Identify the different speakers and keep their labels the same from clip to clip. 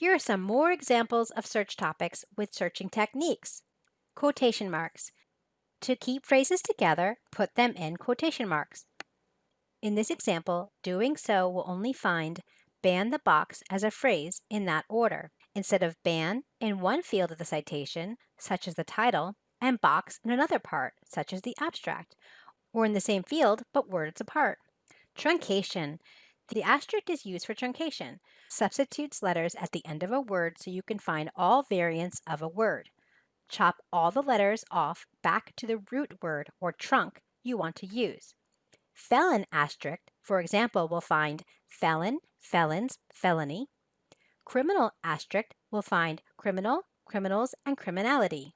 Speaker 1: Here are some more examples of search topics with searching techniques. Quotation marks. To keep phrases together, put them in quotation marks. In this example, doing so will only find ban the box as a phrase in that order, instead of ban in one field of the citation, such as the title, and box in another part, such as the abstract, or in the same field but words apart. Truncation. The asterisk is used for truncation, substitutes letters at the end of a word so you can find all variants of a word. Chop all the letters off back to the root word or trunk you want to use. Felon asterisk, for example, will find felon, felons, felony. Criminal asterisk will find criminal, criminals, and criminality.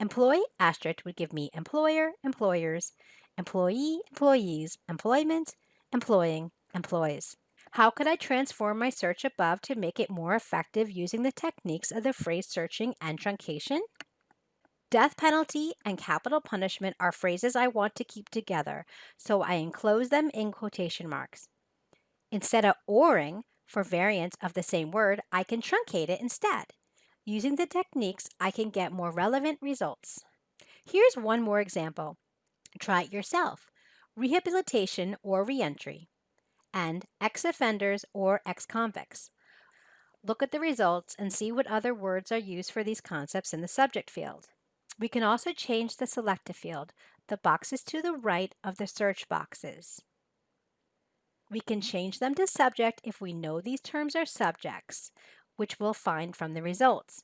Speaker 1: Employee asterisk would give me employer, employers, employee, employees, employment, employing, employees. How could I transform my search above to make it more effective using the techniques of the phrase searching and truncation? Death penalty and capital punishment are phrases I want to keep together, so I enclose them in quotation marks. Instead of oring for variants of the same word, I can truncate it instead. Using the techniques, I can get more relevant results. Here's one more example. Try it yourself. Rehabilitation or reentry and ex-offenders or ex-convicts. Look at the results and see what other words are used for these concepts in the subject field. We can also change the selected field, the boxes to the right of the search boxes. We can change them to subject if we know these terms are subjects, which we'll find from the results.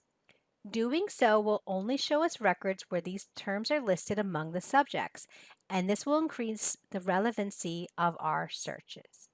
Speaker 1: Doing so will only show us records where these terms are listed among the subjects, and this will increase the relevancy of our searches.